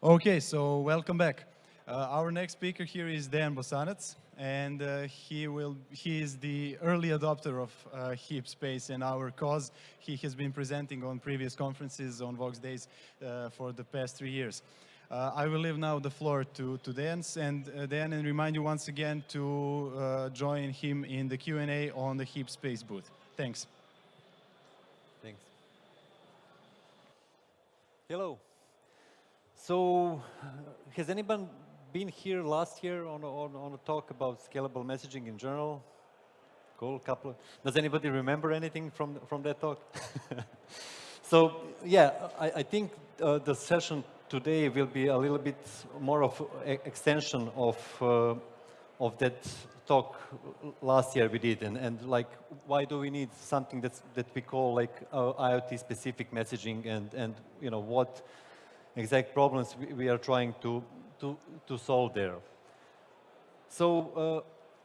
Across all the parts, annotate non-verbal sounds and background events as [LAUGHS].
Okay, so welcome back. Uh, our next speaker here is Dan Bosanac, and uh, he will he is the early adopter of uh, heap space in our cause. He has been presenting on previous conferences on Voxxed Days uh, for the past three years. Uh, I will leave now the floor to, to Dan, and uh, Dan, and remind you once again to join him in the Q&A on the heap space booth. Thanks. Thanks. Hello. So, has anyone been here last year on a, on, on a talk about scalable messaging in general? Cool, couple. Of, does anybody remember anything from from that talk? [LAUGHS] so, yeah, I, I think uh, the session today will be a little bit more of extension of uh, of that talk last year we did, and, and like, why do we need something that's that we call like uh, IoT specific messaging, and and you know what exact problems we, are trying to, to, to solve there. So uh,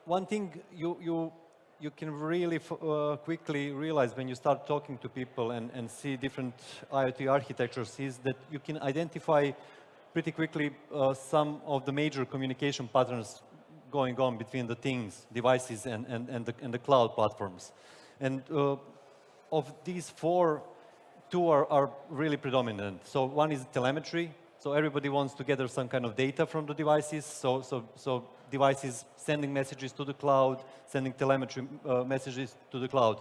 one thing you, you, you can really uh, quickly realize when you start talking to people and, and see different IoT architectures is that you can identify pretty quickly uh, some of the major communication patterns going on between the things, devices, and, and, and, the, and the cloud platforms. And uh, of these four two are, are really predominant. So one is telemetry. So everybody wants to gather some kind of data from the devices. So, so, so devices sending messages to the cloud, sending telemetry uh, messages to the cloud.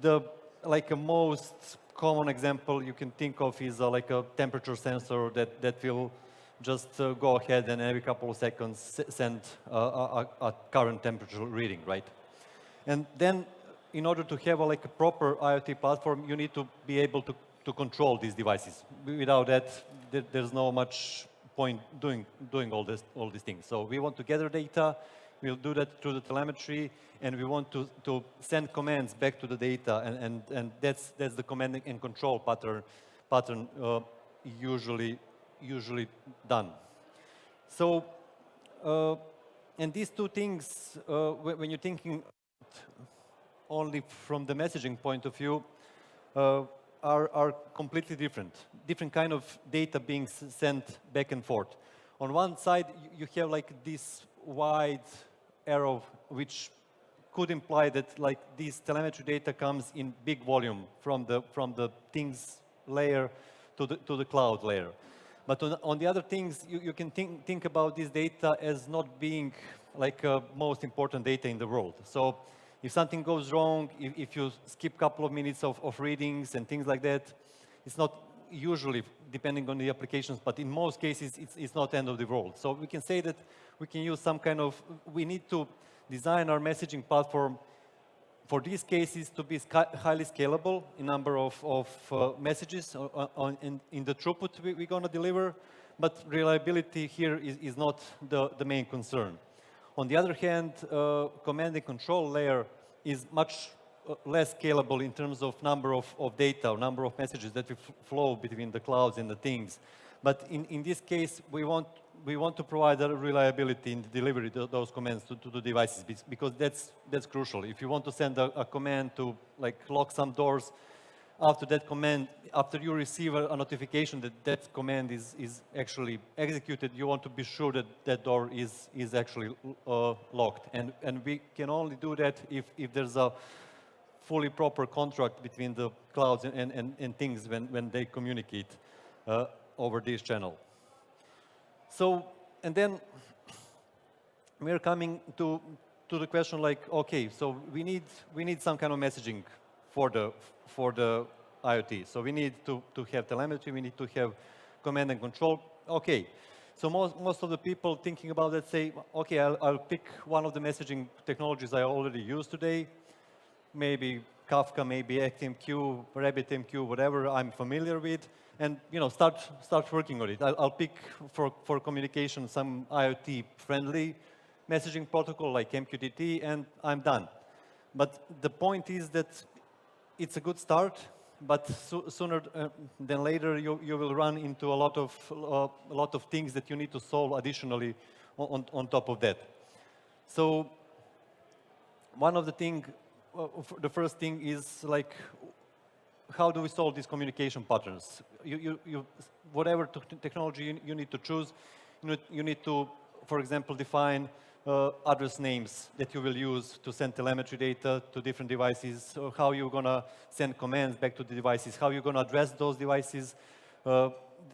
The like a most common example you can think of is uh, like a temperature sensor that, that will just uh, go ahead and every couple of seconds send uh, a, a, current temperature reading, right? And then in order to have a, like a proper IoT platform, you need to be able to, to control these devices. Without that, there, there's no much point doing, doing all, this, all these things. So we want to gather data, we'll do that through the telemetry, and we want to, to send commands back to the data, and, and, and that's, that's the command and control pattern, pattern uh, usually, usually done. So, uh, and these two things, uh, when you're thinking only from the messaging point of view, uh, are, are completely different. Different kind of data being sent back and forth. On one side, you have like this wide arrow, which could imply that like this telemetry data comes in big volume from the, from the things layer to the, to the cloud layer. But on, on the other things, you, you can think, think about this data as not being like uh, most important data in the world. So if something goes wrong, if, if you skip a couple of minutes of, of readings and things like that, it's not usually, depending on the applications, but in most cases, it's, it's not end of the world. So we can say that we can use some kind of, we need to design our messaging platform for these cases to be highly scalable in number of, of uh, messages on, on, in, in, the throughput we, are going to deliver, but reliability here is, is not the, the main concern. On the other hand, uh, command and control layer is much uh, less scalable in terms of number of, of data or number of messages that flow between the clouds and the things. But in, in this case, we want, we want to provide a reliability in the delivery of those commands to, to the devices because that's, that's crucial. If you want to send a, a command to like lock some doors, after that command, after you receive a, notification that that command is, is actually executed, you want to be sure that that door is, is actually uh, locked. And, and we can only do that if, if there's a fully proper contract between the clouds and, and, and things when, when they communicate uh, over this channel. So, and then we're coming to, to the question like, okay, so we need, we need some kind of messaging for the, for the IoT. So we need to, to have telemetry, we need to have command and control. Okay, so most, most of the people thinking about that say, okay, I'll, I'll pick one of the messaging technologies I already use today, maybe Kafka, maybe ActiveMQ, RabbitMQ, whatever I'm familiar with, and you know, start, start working on it. I'll, I'll pick for, for communication some IoT-friendly messaging protocol like MQTT, and I'm done. But the point is that it's a good start, but so, sooner uh, than later you, you will run into a lot of uh, a lot of things that you need to solve additionally on, on top of that. So one of the thing, uh, the first thing is like how do we solve these communication patterns? You, you, you, whatever technology you, you, need to choose, you you need to, for example, define uh, address names that you will use to send telemetry data to different devices, or how you're going to send commands back to the devices, how you're going to address those devices. Uh,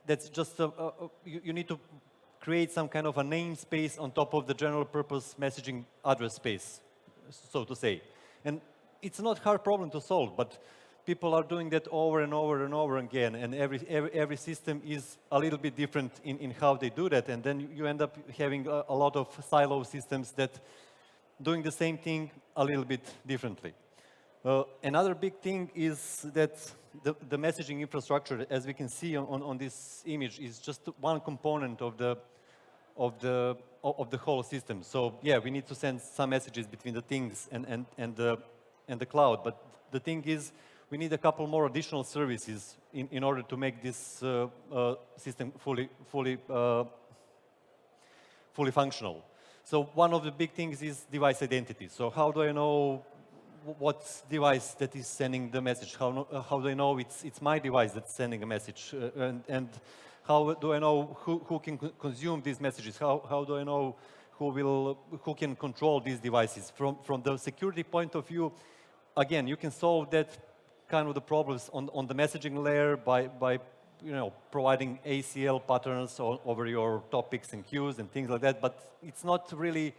that's just, a, a, you, you need to create some kind of a namespace on top of the general purpose messaging address space, so to say. And it's not hard problem to solve, but people are doing that over and over and over again, and every, every, every system is a little bit different in, in how they do that, and then you end up having a, a lot of silo systems that doing the same thing a little bit differently. Uh, another big thing is that the, the, messaging infrastructure, as we can see on, on, this image, is just one component of the, of, the, of the whole system. So yeah, we need to send some messages between the things and, and, and, the, and the cloud. But the thing is, we need a couple more additional services in, in order to make this uh, uh, system fully, fully, uh, fully functional. So one of the big things is device identity. So how do I know what device that is sending the message? How, how do I know it's, it's my device that's sending a message? Uh, and, and how do I know who, who can consume these messages? How, how do I know who, will, who can control these devices? From, from the security point of view, again, you can solve that kind of the problems on, on the messaging layer by, by you know, providing ACL patterns over your topics and queues and things like that, but it's not really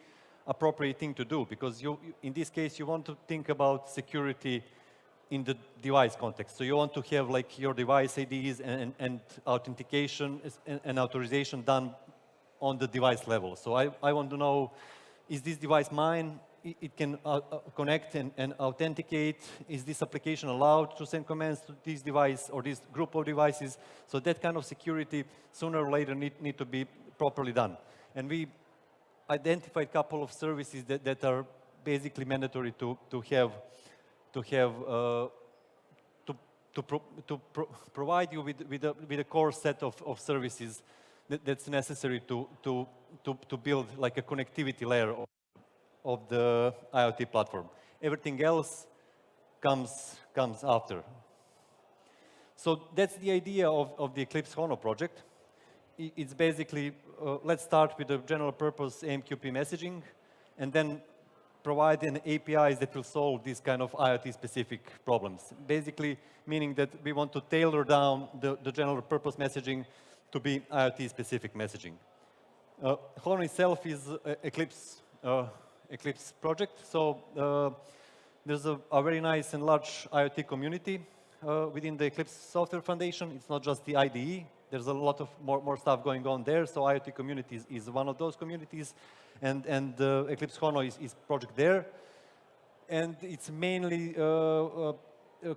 appropriate thing to do because you, in this case, you want to think about security in the device context. So you want to have like your device IDs and, and authentication and, and, authorization done on the device level. So I, I want to know, is this device mine? It can uh, uh, connect and, and, authenticate. Is this application allowed to send commands to this device or this group of devices? So that kind of security sooner or later need, need to be properly done. And we identified a couple of services that, that are basically mandatory to, to have, to have uh, to, to, pro, to pro provide you with, with, a, with a core set of, of services that, that's necessary to, to, to, to build like a connectivity layer of the IoT platform. Everything else comes, comes after. So that's the idea of, of the Eclipse Hono project. It's basically, uh, let's start with the general purpose AMQP messaging, and then provide an APIs that will solve these kind of IoT-specific problems. Basically, meaning that we want to tailor down the, the general purpose messaging to be IoT-specific messaging. Uh, Hono itself is uh, Eclipse uh, Eclipse project. So uh, there's a, a, very nice and large IoT community uh, within the Eclipse Software Foundation. It's not just the IDE. There's a lot of more, more stuff going on there. So IoT community is, one of those communities. And, and uh, Eclipse Hono is, is project there. And it's mainly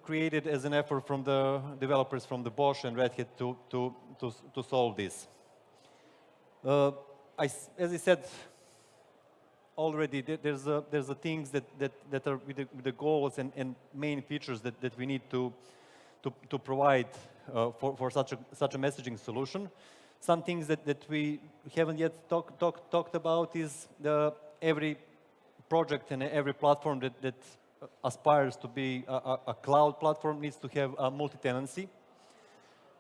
created as an effort from the developers from the Bosch and Red Hat to, to, to, to solve this. Uh, I, as I said, already there's a, there's a things that, that, that are with the, with the goals and, and main features that, that we need to, to, to provide uh, for, for such, a, such a messaging solution. Some things that, that we haven't yet talk, talk, talked about is the, every project and every platform that, that aspires to be a, a cloud platform needs to have a multi-tenancy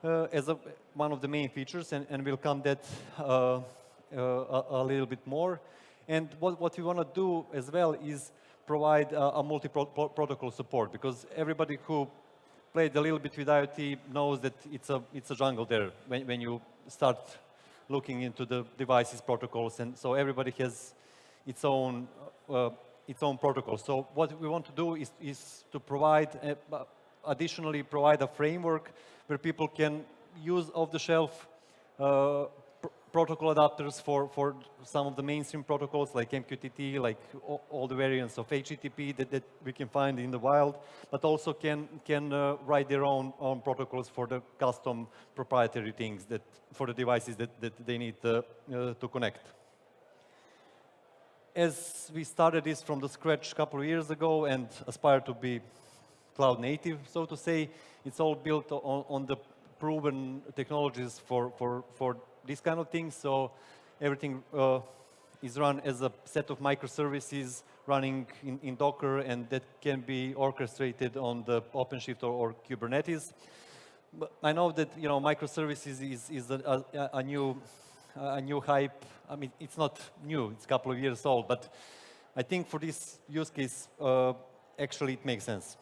uh, as a, one of the main features, and, and we'll come that uh, uh a, a, little bit more. And what, what we want to do as well is provide uh, a multi-protocol support because everybody who played a little bit with IoT knows that it's a, it's a jungle there when, when you start looking into the devices protocols. And so everybody has its own, uh, its own protocol. So what we want to do is, is to provide, a, uh, additionally provide a framework where people can use off-the-shelf uh, protocol adapters for, for some of the mainstream protocols like MQTT, like all, all the variants of HTTP that, that, we can find in the wild, but also can, can uh, write their own, own protocols for the custom proprietary things that, for the devices that, that they need uh, uh, to connect. As we started this from the scratch a couple of years ago and aspire to be cloud native, so to say, it's all built on, on the proven technologies for, for, for these kind of things. So everything uh, is run as a set of microservices running in, in Docker and that can be orchestrated on the OpenShift or, or Kubernetes. But I know that you know microservices is, is a, a, a new a new hype. I mean, it's not new; it's a couple of years old. But I think for this use case, uh, actually, it makes sense.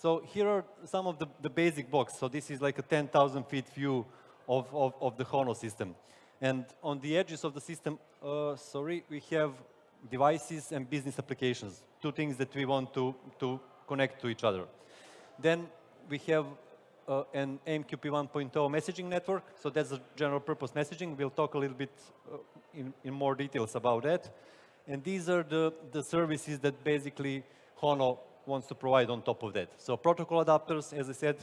So here are some of the, the basic blocks. So this is like a 10,000 feet view of, of, of, the HONO system. And on the edges of the system, uh, sorry, we have devices and business applications, two things that we want to, to connect to each other. Then we have uh, an AMQP 1.0 messaging network. So that's a general purpose messaging. We'll talk a little bit uh, in, in more details about that. And these are the, the services that basically HONO wants to provide on top of that. So protocol adapters, as I said,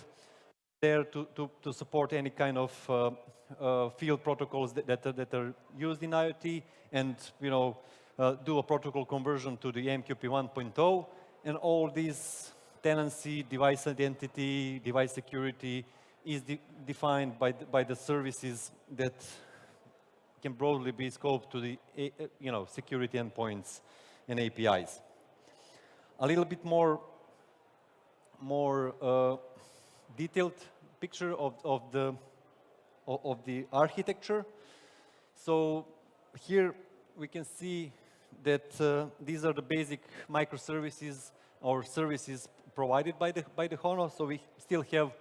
there to, to, to support any kind of uh, uh, field protocols that, that, are, that are used in IoT and, you know, uh, do a protocol conversion to the AMQP 1.0 and all these tenancy, device identity, device security is de defined by the, by the services that can broadly be scoped to the you know, security endpoints and APIs. A little bit more, more uh, detailed picture of, of, the, of the architecture. So here we can see that uh, these are the basic microservices or services provided by the, by the HONO. So we still have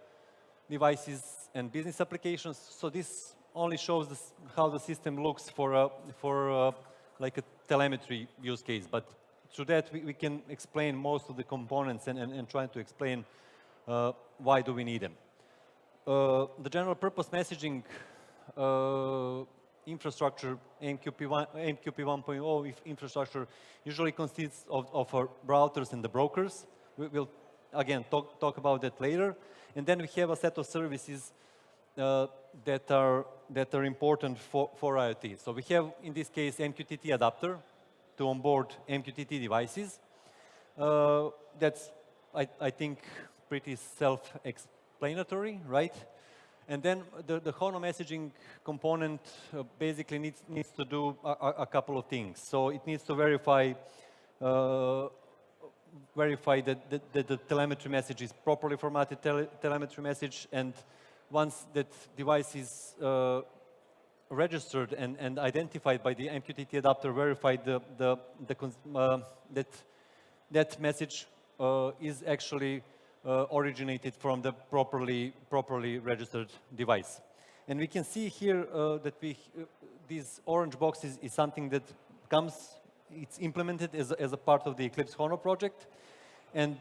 devices and business applications. So this only shows this, how the system looks for, a, for a, like a telemetry use case. But through that, we, we can explain most of the components and, and, and try to explain uh, why do we need them. Uh, the general purpose messaging uh, infrastructure, AMQP, 1, AMQP 1.0 infrastructure, usually consists of, of our routers and the brokers. We, will again talk, talk about that later. And then we have a set of services uh, that are that are important for, for IoT. So we have, in this case, MQTT adapter to onboard MQTT devices. Uh, that's, I, I think, pretty self-explanatory, right? And then the, the HONO messaging component uh, basically needs, needs to do a, a, couple of things. So it needs to verify uh, verify that, that, that, the telemetry message is properly formatted tele telemetry message and once that device is uh, registered and, and identified by the MQTT adapter, verified the, the, the uh, that that message uh, is actually uh, originated from the properly, properly registered device. And we can see here uh, that we, uh, these orange boxes is something that comes, it's implemented as, as a part of the Eclipse HONO project. And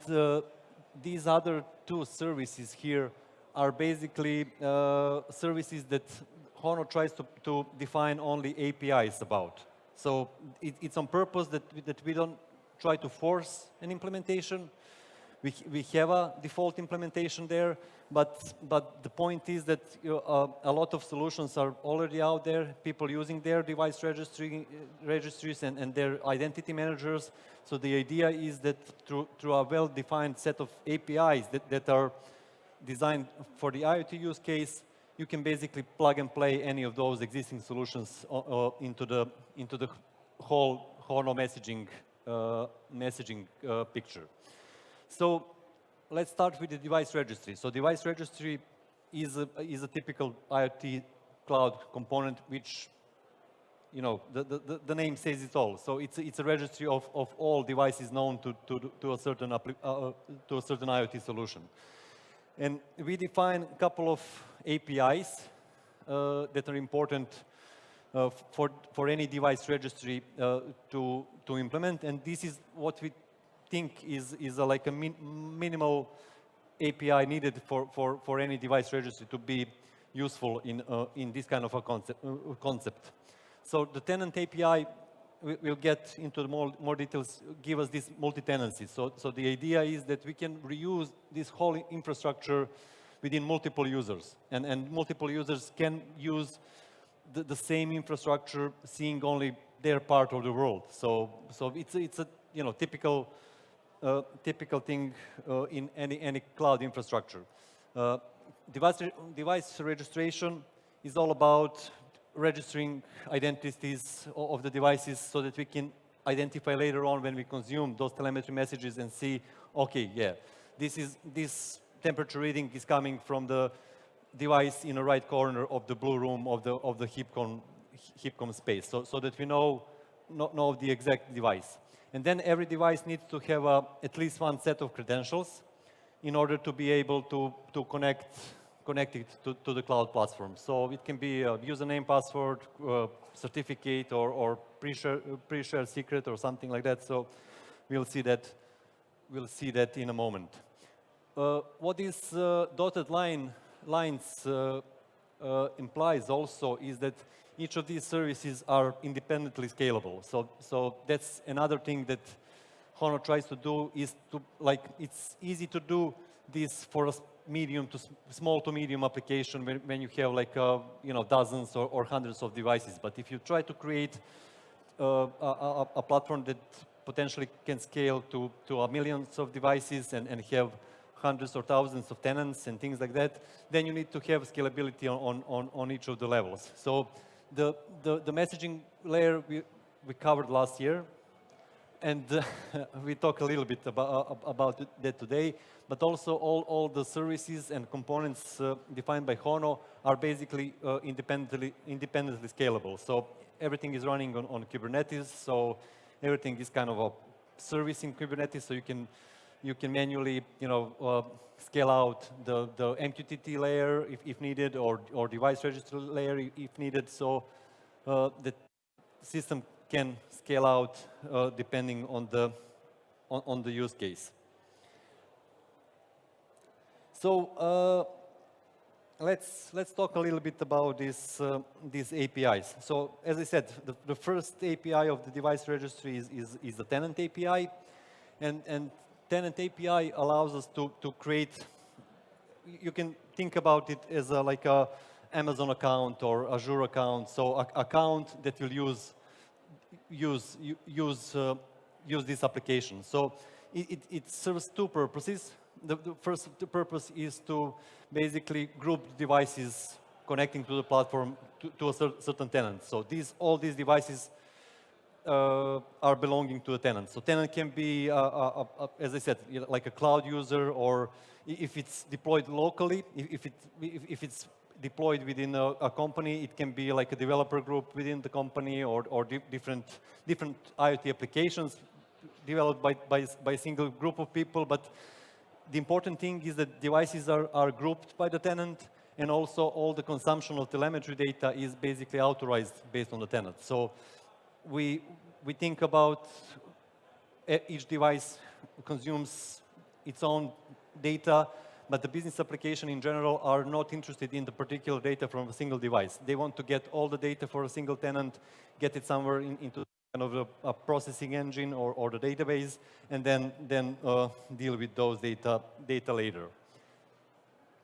these other two services here are basically uh, services that HONO tries to, to define only APIs about. So it, it's on purpose that, that we don't try to force an implementation. We, we have a default implementation there, but, but the point is that uh, a lot of solutions are already out there, people using their device registry, registries and, and their identity managers. So the idea is that through, through a well-defined set of APIs that, that are designed for the IoT use case, you can basically plug and play any of those existing solutions uh, uh, into the into the whole HONO messaging uh, messaging uh, picture. So let's start with the device registry. So device registry is a, is a typical IoT cloud component which you know, the, the, the name says it all. So it's, it's a registry of, of all devices known to, to, to, a certain, uh, to a certain IoT solution. And we define a couple of APIs uh, that are important uh, for, for any device registry uh, to, to implement. And this is what we think is, is a, like a min minimal API needed for, for, for any device registry to be useful in, uh, in this kind of a concept, uh, concept. So the tenant API we'll get into more, more details, give us this multi-tenancy. So, so the idea is that we can reuse this whole infrastructure within multiple users. And, and multiple users can use the, the same infrastructure, seeing only their part of the world. So, so it's, it's a you know, typical, typical thing uh, in any, any cloud infrastructure. Uh, device, re device registration is all about registering identities of the devices so that we can identify later on when we consume those telemetry messages and see, okay, yeah, this is this temperature reading is coming from the device in the right corner of the blue room of the of the HIPCOM HIPCOM space, so so that we know know, know the exact device. And then every device needs to have uh, at least one set of credentials in order to be able to to connect connect it to, to the cloud platform. So it can be a username, password, uh, certificate, or, or pre-share, pre-share secret, or something like that. So we'll see that. We'll see that in a moment. Uh, what these uh, dotted line lines uh, implies also is that each of these services are independently scalable. So, so that's another thing that Hono tries to do is to like it's easy to do this for a medium to small to medium application when, when you have like uh, you know dozens or, or hundreds of devices. But if you try to create uh, a, a, platform that potentially can scale to, to a millions of devices and, and have hundreds or thousands of tenants and things like that, then you need to have scalability on, on, on each of the levels. So the, the, the messaging layer we, we covered last year, and uh, [LAUGHS] we talk a little bit about, about that today, but also all, all the services and components uh, defined by Hono are basically uh, independently, independently scalable. So everything is running on, on Kubernetes, so everything is kind of a service in Kubernetes, so you can, you can manually, you know, uh, scale out the, the MQTT layer if, if needed, or, or device registry layer if- if needed, so uh, the system can scale out uh, depending on the, on, on the use case. So uh, let's, let's talk a little bit about this, uh, these APIs. So as I said, the, the first API of the device registry is, is, is the tenant API. And, and tenant API allows us to, to create you can think about it as a, like a Amazon account or Azure account. So a account that will use use use uh, use this application. So it, it, it serves two purposes. The, the first purpose is to basically group devices connecting to the platform to, to a cer- certain tenant. So these all these devices uh, are belonging to a tenant. So tenant can be, uh, uh, uh, as I said, like a cloud user, or if it's deployed locally, if, it, if it's deployed within a, a company, it can be like a developer group within the company, or, or di- different, different IoT applications developed by, by, by a single group of people. But the important thing is that devices are, are grouped by the tenant, and also all the consumption of telemetry data is basically authorized based on the tenant. So we, we think about e- each device consumes its own data, but the business application in general are not interested in the particular data from a single device. They want to get all the data for a single tenant, get it somewhere in, into kind of a, a processing engine or, or the database, and then, then uh, deal with those data, data later.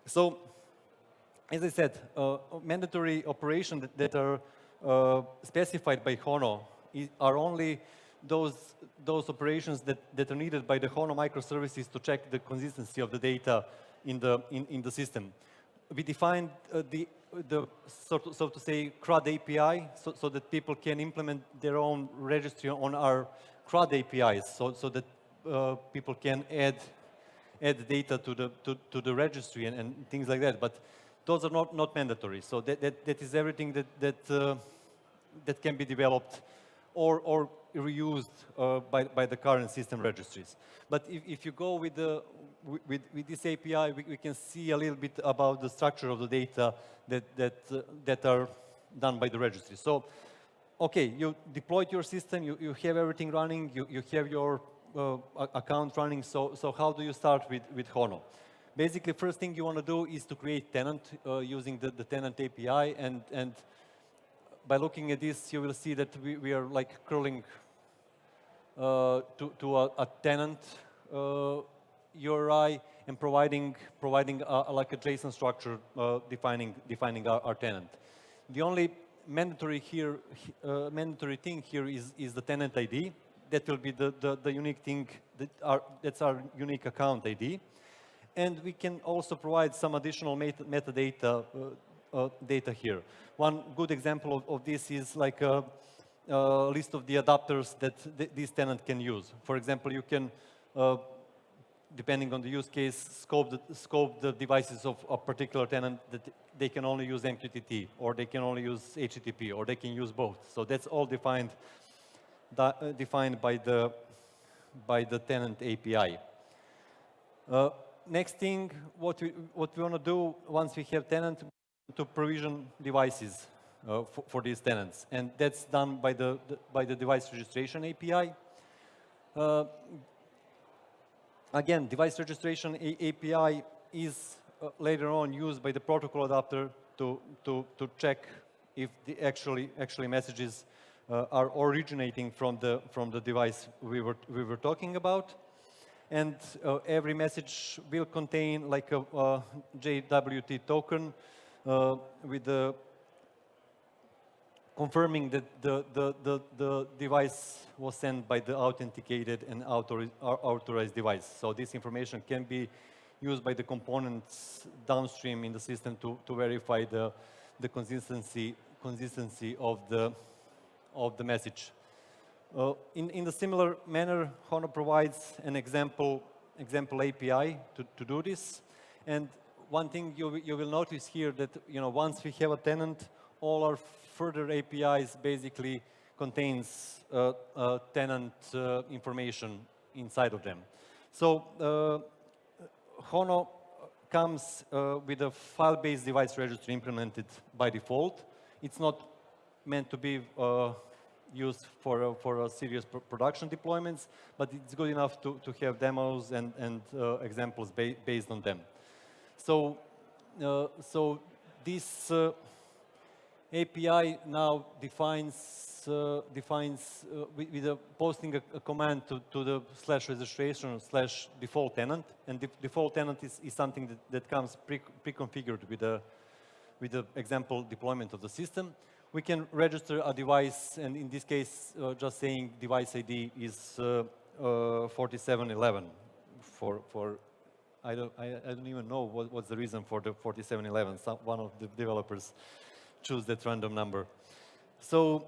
So as I said, uh, mandatory operations that, that are uh, specified by HONO are only those, those operations that, that are needed by the HONO microservices to check the consistency of the data in the, in, in the system. We defined uh, the, the so, to, so to say, CRUD API so, so that people can implement their own registry on our CRUD APIs so, so that uh, people can add add data to the to, to the registry and, and things like that. But those are not, not mandatory. So that, that, that is everything that that uh, that can be developed or or reused uh, by by the current system registries. But if, if you go with the with, with, this API, we, we can see a little bit about the structure of the data that that uh, that are done by the registry. So okay, you deployed your system, you, you have everything running, you, you have your uh, account running, so, so how do you start with, with Hono? Basically, first thing you want to do is to create tenant uh, using the, the tenant API, and, and by looking at this, you will see that we, we are like curling uh, to, to a, a tenant uh, URI and providing, providing a, like a JSON structure uh, defining, defining our, our tenant. The only mandatory here, uh, mandatory thing here is, is the tenant ID. That will be the, the, the unique thing, that that's our unique account ID. And we can also provide some additional meta metadata uh, uh, data here. One good example of, of this is like a, a list of the adapters that th this tenant can use. For example, you can uh, depending on the use case, scope the, scope the devices of a particular tenant that they can only use MQTT, or they can only use HTTP, or they can use both. So that's all defined, uh, defined by the, by the tenant API. Uh, next thing, what we, what we want to do once we have tenant, to provision devices uh, for, for, these tenants. And that's done by the, the by the device registration API. Uh, Again, device registration A API is uh, later on used by the protocol adapter to, to, to check if the actually, actually messages uh, are originating from the, from the device we were, we were talking about. And uh, every message will contain like a, a JWT token uh, with the confirming that the, the, the, the, device was sent by the authenticated and authorized device. So this information can be used by the components downstream in the system to, to verify the, the consistency, consistency of, the, of the message. Uh, in, in the similar manner, Hono provides an example, example API to, to do this. And one thing you, you will notice here that you know, once we have a tenant, all our further APIs basically contains uh, uh, tenant uh, information inside of them. So Hono comes with a file-based device registry implemented by default. It's not meant to be used for, uh, for uh, serious pr production deployments, but it's good enough to, to have demos and, and uh, examples ba based on them. So, so this API now defines uh, defines uh, with, with a posting a, a command to, to, the slash registration slash default tenant, and the default tenant is, is something that, that comes pre pre-configured with the with the example deployment of the system. We can register a device, and in this case, uh, just saying device ID is uh, uh, 4711 for for I don't I, I don't even know what, what's the reason for the 4711. Some, one of the developers choose that random number. So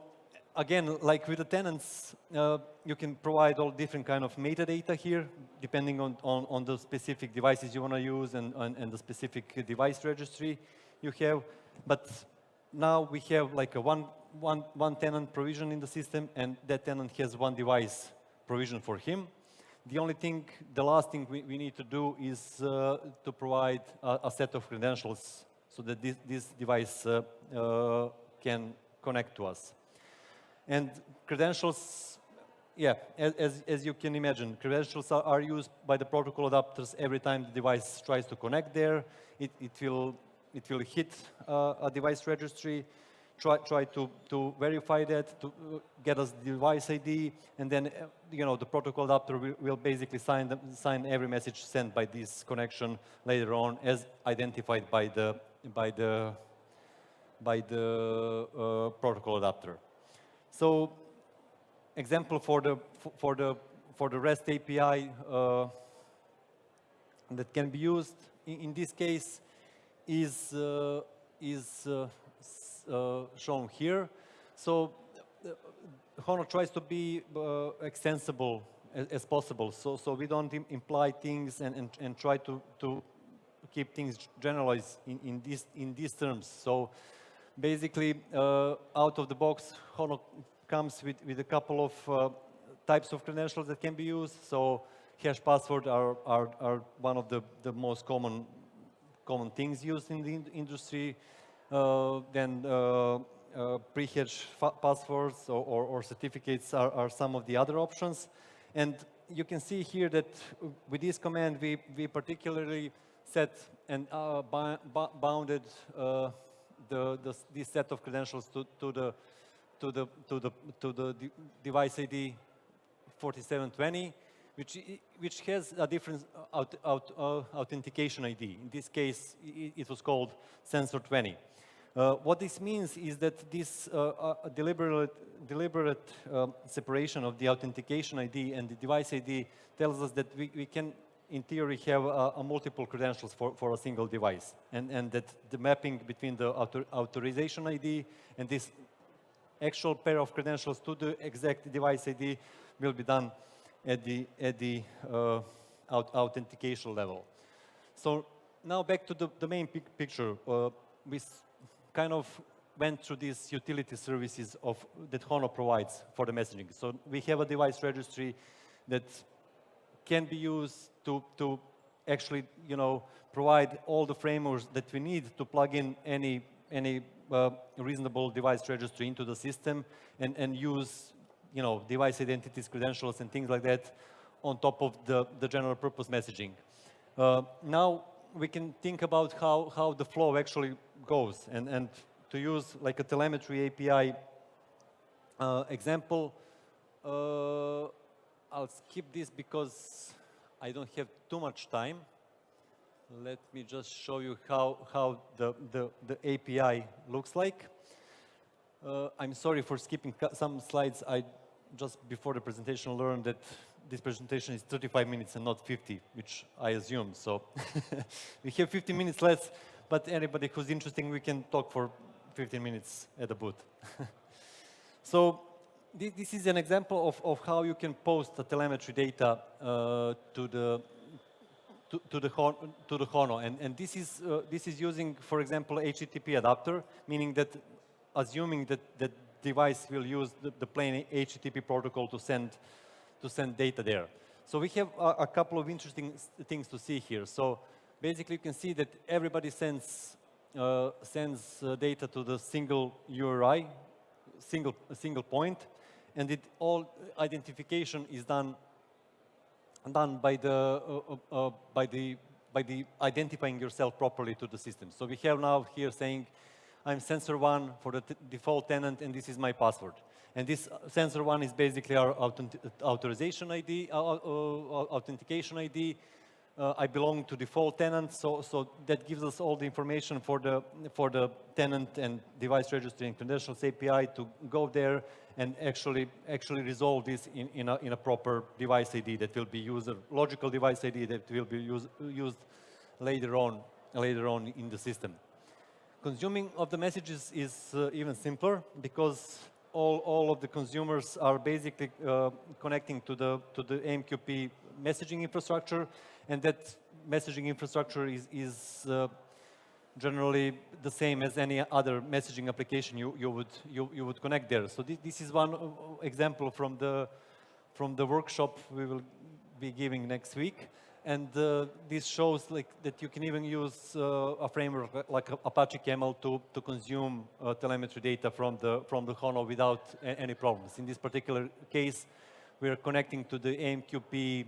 again, like with the tenants, uh, you can provide all different kind of metadata here, depending on, on, on the specific devices you want to use and, and, and, the specific device registry you have. But now we have like a one, one, one tenant provision in the system, and that tenant has one device provision for him. The only thing, the last thing we, we need to do is uh, to provide a, a set of credentials so that this, this device uh, uh, can connect to us. And credentials, yeah, as, as you can imagine, credentials are, are, used by the protocol adapters every time the device tries to connect there. It, it, will, it will hit uh, a device registry, try, try to, to verify that, to uh, get us the device ID, and then, uh, you know, the protocol adapter will, will basically sign, the, sign every message sent by this connection later on as identified by the by the by the uh, protocol adapter. So, example for the for the for the REST API uh, that can be used in, in this case is uh, is uh, uh, shown here. So, uh, Hono tries to be extensible as, as, possible. So, so we don't Im imply things and, and, and try to, to keep things generalized in, in, this, in these terms. So basically, uh, out of the box, Hono comes with, with a couple of uh, types of credentials that can be used. So hash password are, are, are one of the, the most common, common things used in the in industry. Uh, then uh, uh, pre-hash passwords or, or, or certificates are, are some of the other options. And you can see here that with this command, we, we particularly set and uh, bounded uh, the, the, this set of credentials to, to the to the to the to the device ID 4720, which which has a different out, uh, authentication ID. In this case, it, was called sensor 20. Uh, what this means is that this uh, uh, deliberate, deliberate um, separation of the authentication ID and the device ID tells us that we, we can in theory, have multiple credentials for, for a single device. And, and that the mapping between the author, authorization ID and this actual pair of credentials to the exact device ID will be done at the, at the uh, authentication level. So now back to the, the main pic picture. Uh, we kind of went through these utility services of, that HONO provides for the messaging. So we have a device registry that can be used to, to actually, you know, provide all the frameworks that we need to plug in any, any uh, reasonable device registry into the system and, and use, you know, device identities, credentials, and things like that on top of the, the general purpose messaging. Uh, now we can think about how, how the flow actually goes and, and to use like a telemetry API uh, example, uh, I'll skip this because I don't have too much time. Let me just show you how, how the, the, the API looks like. Uh, I'm sorry for skipping some slides. I just before the presentation learned that this presentation is 35 minutes and not 50, which I assume. So [LAUGHS] we have 15 minutes less, but anybody who's interested, we can talk for 15 minutes at the booth. [LAUGHS] so this, this, is an example of, of how you can post the telemetry data uh, to the to, to, the to the Hono, and, and this is uh, this is using, for example, HTTP adapter, meaning that assuming that that device will use the, the plain HTTP protocol to send to send data there. So we have a, a couple of interesting things to see here. So basically, you can see that everybody sends uh, sends uh, data to the single URI, single single point, and it all identification is done done by the uh, uh, uh, by the by the identifying yourself properly to the system. So we have now here saying, I'm sensor one for the default tenant, and this is my password. And this sensor one is basically our authorization ID, uh, authentication ID, uh, I belong to default tenant, so, so that gives us all the information for the, for the tenant and device registry and credentials API to go there and actually, actually resolve this in, in, a, in a proper device ID that will be user, logical device ID that will be use, used later on, later on in the system. Consuming of the messages is uh, even simpler because all, all of the consumers are basically uh, connecting to the, to the AMQP messaging infrastructure and that messaging infrastructure is, is uh, generally the same as any other messaging application you, you, would, you, you would connect there. So this, this is one example from the, from the workshop we will be giving next week. And uh, this shows like that you can even use uh, a framework like Apache Camel to, to consume uh, telemetry data from the, from the HONO without any problems. In this particular case, we are connecting to the AMQP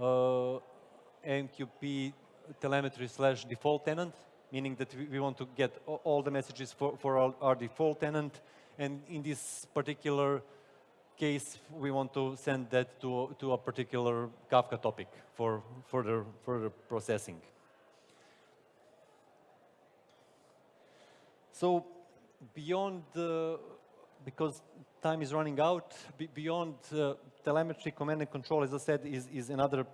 uh, AMQP telemetry slash default tenant, meaning that we, we want to get all the messages for, for our, our default tenant. And in this particular case, we want to send that to, to a particular Kafka topic for further, further processing. So beyond the, because time is running out, beyond uh, telemetry, command and control, as I said, is, is another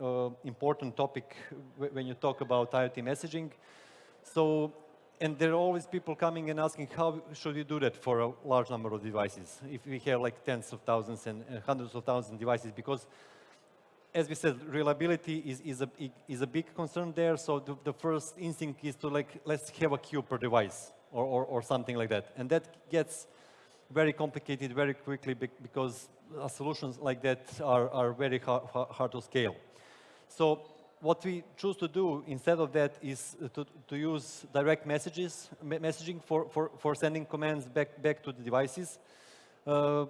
uh, important topic when you talk about IoT messaging. So, and there are always people coming and asking, how should we do that for a large number of devices? If we have like tens of thousands and, hundreds of thousands of devices, because as we said, reliability is, is, a, is a big concern there. So the, the first instinct is to like, let's have a queue per device or, or, or something like that. And that gets very complicated very quickly because uh, solutions like that are, are very hard, hard to scale. So what we choose to do instead of that is to, to use direct messages, messaging for, for, for sending commands back, back to the devices. Uh,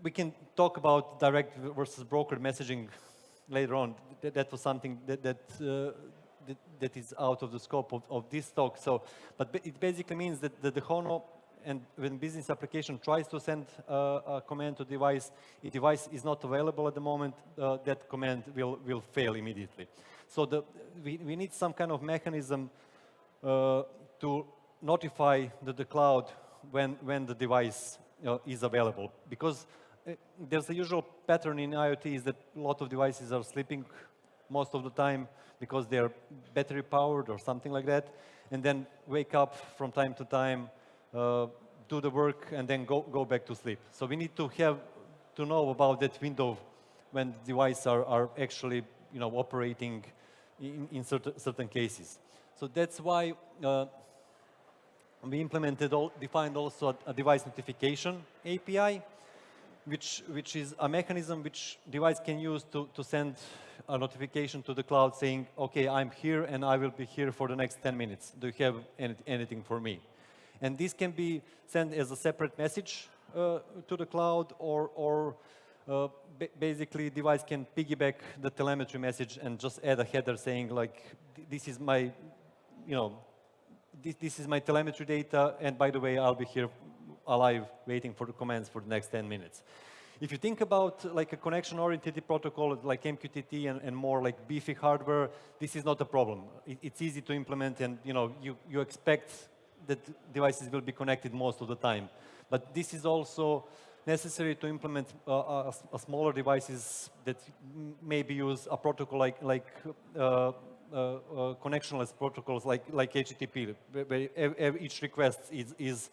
we can talk about direct versus broker messaging later on. That, that was something that, that, uh, that, that is out of the scope of, of this talk. So, but it basically means that, the HONO and when business application tries to send uh, a command to device, if device is not available at the moment, uh, that command will, will fail immediately. So the, we, we need some kind of mechanism uh, to notify the, the cloud when, when the device uh, is available. Because uh, there's a usual pattern in IoT is that a lot of devices are sleeping most of the time because they're battery powered or something like that, and then wake up from time to time, uh, do the work, and then go, go back to sleep. So we need to have to know about that window when devices are, are actually you know, operating in, in certain, certain cases. So that's why uh, we implemented, all, defined also a, a device notification API, which, which is a mechanism which device can use to, to send a notification to the cloud saying, okay, I'm here and I will be here for the next 10 minutes. Do you have any, anything for me? And this can be sent as a separate message uh, to the cloud or, or uh, basically device can piggyback the telemetry message and just add a header saying like, this is my, you know, this, this is my telemetry data and by the way, I'll be here alive waiting for the commands for the next 10 minutes. If you think about like a connection-oriented protocol like MQTT and, and, more like beefy hardware, this is not a problem. It, it's easy to implement and you know you, you expect that devices will be connected most of the time. But this is also necessary to implement uh, a, a, smaller devices that maybe use a protocol like, like uh, uh, uh, connectionless protocols like, like HTTP, where each request is, is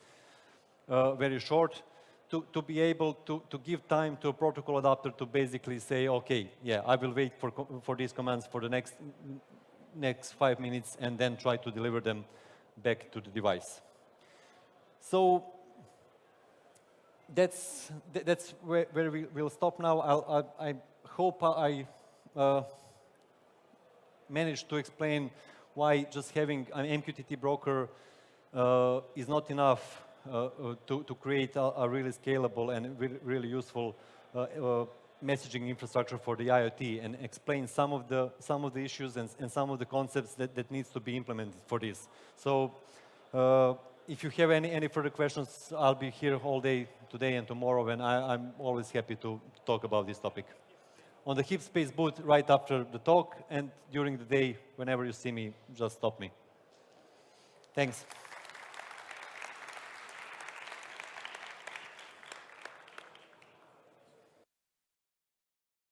uh, very short, to, to be able to, to give time to a protocol adapter to basically say, okay, yeah, I will wait for, for these commands for the next, next five minutes and then try to deliver them back to the device. So that's, that's where, where we will stop now. I'll, I, I hope I uh, managed to explain why just having an MQTT broker uh, is not enough uh, uh, to, to create a, a, really scalable and re really useful uh, uh, messaging infrastructure for the IoT and explain some of the, some of the issues and, and some of the concepts that, that needs to be implemented for this. So if you have any, any further questions, I'll be here all day today and tomorrow, and I, am always happy to talk about this topic. On the HeapSpace booth right after the talk, and during the day, whenever you see me, just stop me. Thanks.